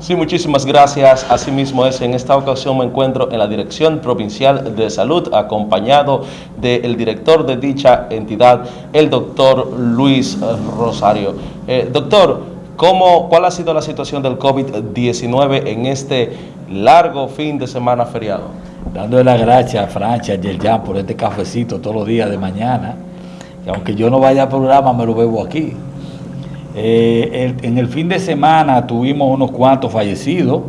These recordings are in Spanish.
Sí, muchísimas gracias. Asimismo es, en esta ocasión me encuentro en la Dirección Provincial de Salud, acompañado del director de dicha entidad, el doctor Luis Rosario. Eh, doctor, ¿cómo, ¿cuál ha sido la situación del COVID-19 en este largo fin de semana feriado? Dándole las gracias a Francia, a por este cafecito todos los días de mañana, que aunque yo no vaya al programa, me lo bebo aquí. Eh, en el fin de semana tuvimos unos cuantos fallecidos.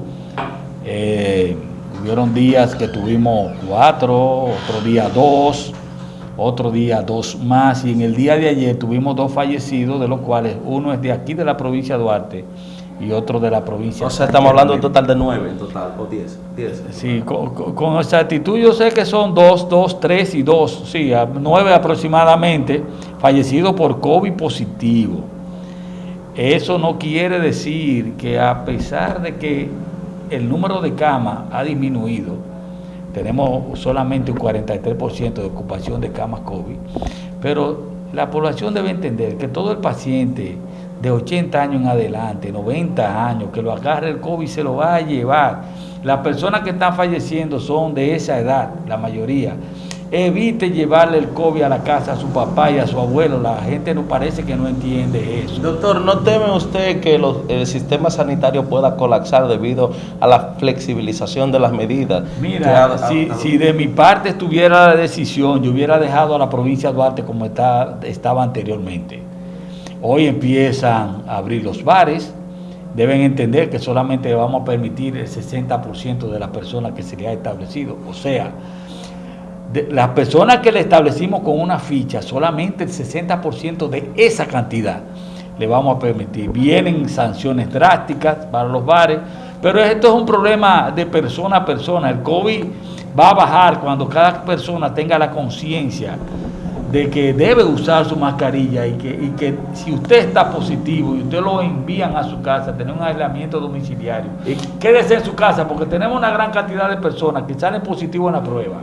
Eh, hubieron días que tuvimos cuatro, otro día dos, otro día dos más. Y en el día de ayer tuvimos dos fallecidos, de los cuales uno es de aquí de la provincia de Duarte y otro de la provincia. O sea, estamos hablando un total de nueve en total, o diez. diez. Sí, con, con, exactitud yo sé que son dos, dos, tres y dos, sí, nueve aproximadamente fallecidos por COVID positivo. Eso no quiere decir que a pesar de que el número de camas ha disminuido, tenemos solamente un 43% de ocupación de camas COVID, pero la población debe entender que todo el paciente de 80 años en adelante, 90 años, que lo agarre el COVID se lo va a llevar. Las personas que están falleciendo son de esa edad, la mayoría evite llevarle el COVID a la casa a su papá y a su abuelo. La gente no parece que no entiende eso. Doctor, ¿no teme usted que el sistema sanitario pueda colapsar debido a la flexibilización de las medidas? Mira, si, de mi parte estuviera la decisión, yo hubiera dejado a la provincia de Duarte como está, estaba anteriormente. Hoy empiezan a abrir los bares, deben entender que solamente vamos a permitir el 60% de las personas que se le ha establecido. O sea, las personas que le establecimos con una ficha, solamente el 60% de esa cantidad le vamos a permitir. Vienen sanciones drásticas para los bares, pero esto es un problema de persona a persona. El COVID va a bajar cuando cada persona tenga la conciencia de que debe usar su mascarilla y que, y que si usted está positivo y usted lo envían a su casa, tener un aislamiento domiciliario, quédese en su casa porque tenemos una gran cantidad de personas que salen positivos en la prueba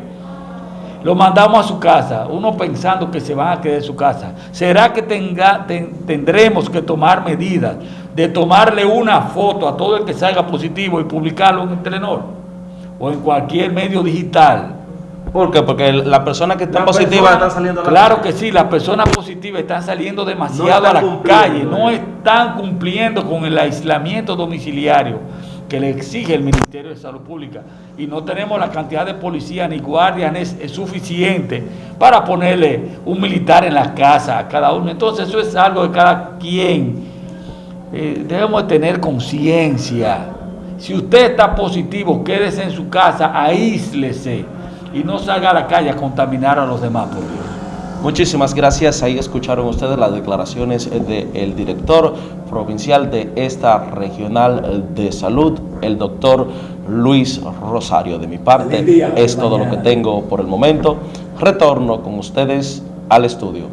lo mandamos a su casa, uno pensando que se van a quedar en su casa. ¿Será que tenga, tendremos que tomar medidas de tomarle una foto a todo el que salga positivo y publicarlo en el Telenor o en cualquier medio digital? ¿Por qué? Porque las personas que están positivas están saliendo a la Claro que sí, las personas positivas están saliendo demasiado a la calle, no están cumpliendo con el aislamiento domiciliario que le exige el Ministerio de Salud Pública y no tenemos la cantidad de policía ni guardias es, suficiente para ponerle un militar en la casa a cada uno. Entonces eso es algo de cada quien. Eh, debemos tener conciencia. Si usted está positivo, quédese en su casa, aíslese y no salga a la calle a contaminar a los demás, por Dios. Muchísimas gracias. Ahí escucharon ustedes las declaraciones del director provincial de esta regional de salud, el doctor Luis Rosario. De mi parte, es todo lo que tengo por el momento. Retorno con ustedes al estudio.